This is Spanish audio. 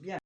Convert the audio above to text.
principiante